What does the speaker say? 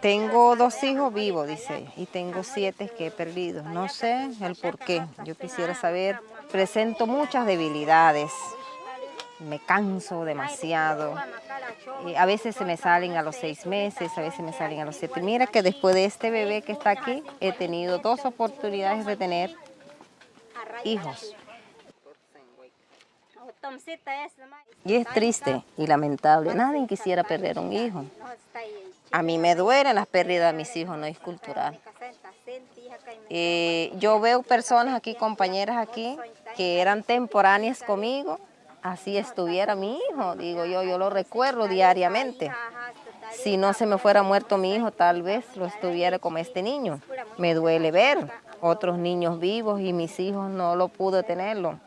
Tengo dos hijos vivos, dice y tengo siete que he perdido. No sé el por qué. Yo quisiera saber. Presento muchas debilidades. Me canso demasiado. Y a veces se me salen a los seis meses, a veces me salen a los siete. Mira que después de este bebé que está aquí, he tenido dos oportunidades de tener hijos. Y es triste y lamentable. Nadie quisiera perder un hijo. A mí me duelen las pérdidas de mis hijos, no es cultural. Eh, yo veo personas aquí, compañeras aquí, que eran temporáneas conmigo, así estuviera mi hijo, digo yo, yo lo recuerdo diariamente. Si no se me fuera muerto mi hijo, tal vez lo estuviera como este niño. Me duele ver otros niños vivos y mis hijos no lo pude tenerlo.